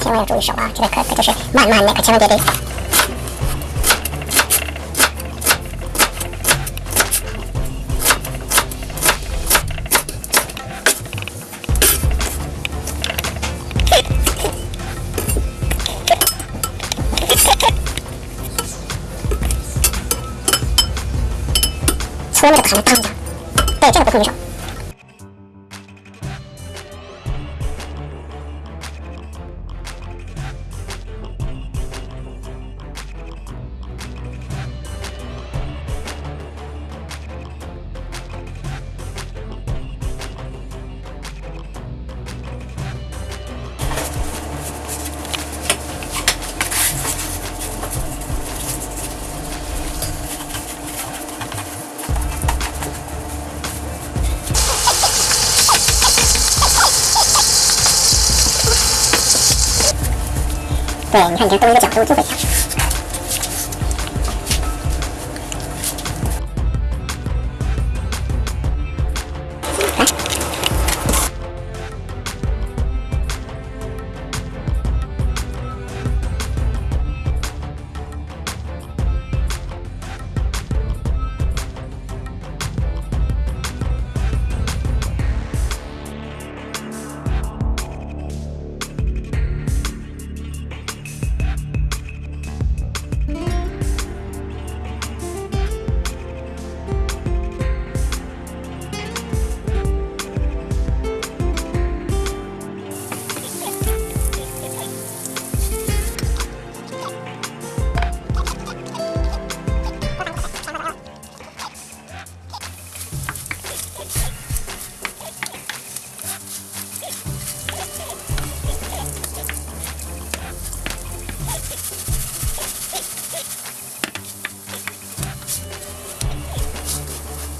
千万要注意手啊，这个可可就是慢慢的，可千万别得。搓那个把它当着，对，这个不控制对，你看，你看，多一个角度就会响。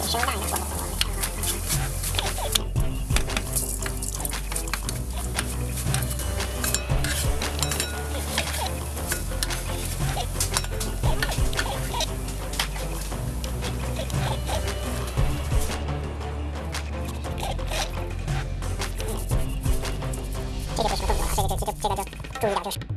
声大一点，这个不是动作了，这个就这个这个就注意点就是。